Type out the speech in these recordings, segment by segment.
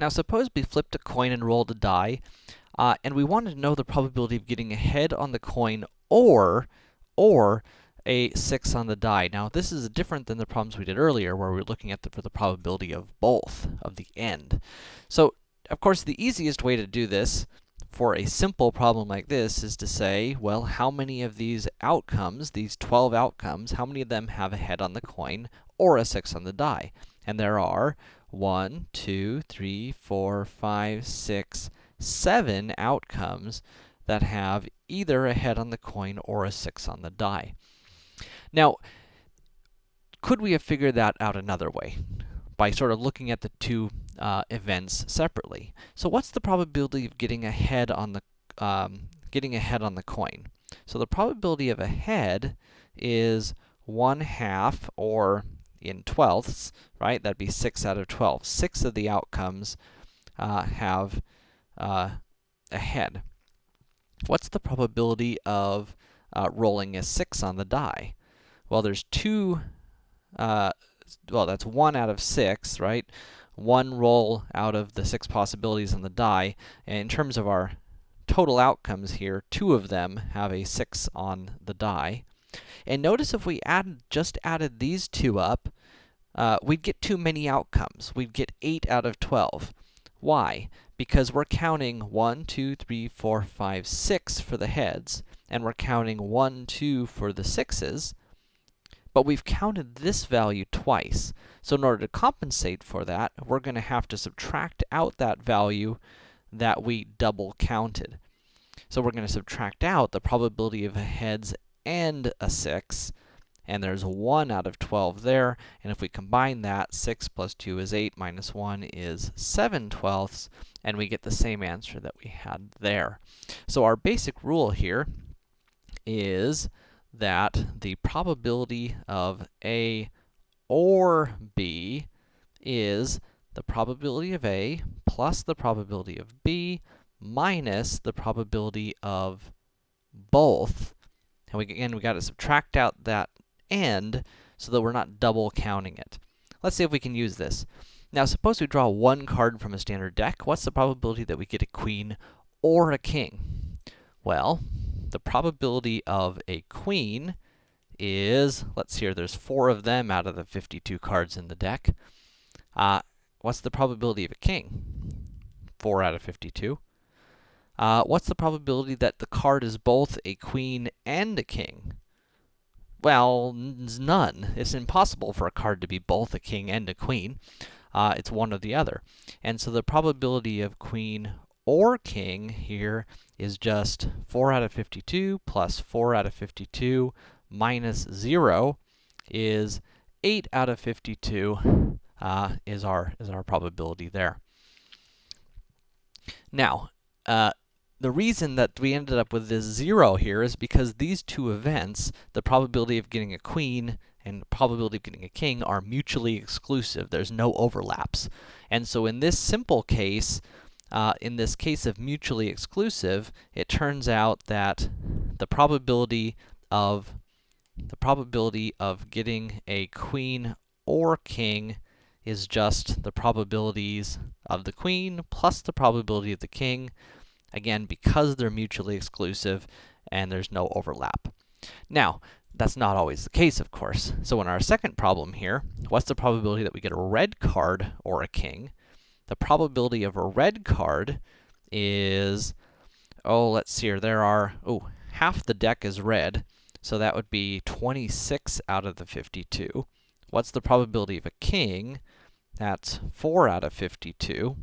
Now suppose we flipped a coin and rolled a die, uh, and we wanted to know the probability of getting a head on the coin or, or a 6 on the die. Now this is different than the problems we did earlier, where we were looking at the, for the probability of both, of the end. So, of course, the easiest way to do this for a simple problem like this is to say, well, how many of these outcomes, these 12 outcomes, how many of them have a head on the coin or a 6 on the die? And there are 1, 2, 3, 4, 5, 6, 7 outcomes that have either a head on the coin or a 6 on the die. Now, could we have figured that out another way? By sort of looking at the two uh, events separately. So what's the probability of getting a head on the, um, getting a head on the coin? So the probability of a head is 1 half, or in twelfths, right? That'd be 6 out of 12. 6 of the outcomes uh, have uh, a head. What's the probability of uh, rolling a 6 on the die? Well, there's two, uh, well, that's 1 out of 6, right? One roll out of the 6 possibilities on the die, and in terms of our total outcomes here, two of them have a 6 on the die. And notice if we add, just added these two up, uh, we'd get too many outcomes. We'd get 8 out of 12. Why? Because we're counting 1, 2, 3, 4, 5, 6 for the heads, and we're counting 1, 2 for the sixes, but we've counted this value twice. So in order to compensate for that, we're going to have to subtract out that value that we double counted. So we're going to subtract out the probability of a heads and a 6, and there's 1 out of 12 there, and if we combine that, 6 plus 2 is 8, minus 1 is 7 twelfths, and we get the same answer that we had there. So our basic rule here is that the probability of A or B is the probability of A plus the probability of B minus the probability of both. And we, again, we got to subtract out that and so that we're not double counting it. Let's see if we can use this. Now, suppose we draw one card from a standard deck. What's the probability that we get a queen or a king? Well, the probability of a queen is, let's see here, there's four of them out of the 52 cards in the deck. Uh, what's the probability of a king? 4 out of 52. Uh, what's the probability that the card is both a queen and a king? Well, none. It's impossible for a card to be both a king and a queen. Uh, it's one or the other. And so the probability of queen or king here is just 4 out of 52 plus 4 out of 52 minus 0 is 8 out of 52 uh, is, our, is our probability there. Now, uh, the reason that we ended up with this 0 here is because these two events, the probability of getting a queen and the probability of getting a king, are mutually exclusive. There's no overlaps. And so in this simple case, uh, in this case of mutually exclusive, it turns out that the probability of the probability of getting a queen or king is just the probabilities of the queen plus the probability of the king, Again, because they're mutually exclusive and there's no overlap. Now, that's not always the case, of course. So in our second problem here, what's the probability that we get a red card or a king? The probability of a red card is, oh, let's see here, there are, oh, half the deck is red, so that would be 26 out of the 52. What's the probability of a king? That's 4 out of 52.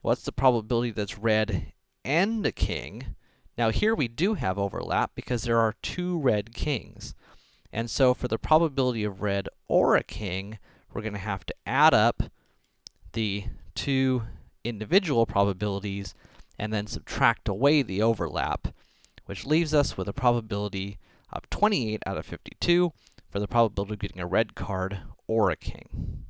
What's the probability that's red and a king. Now here we do have overlap because there are two red kings. And so for the probability of red or a king, we're going to have to add up the two individual probabilities and then subtract away the overlap, which leaves us with a probability of 28 out of 52 for the probability of getting a red card or a king.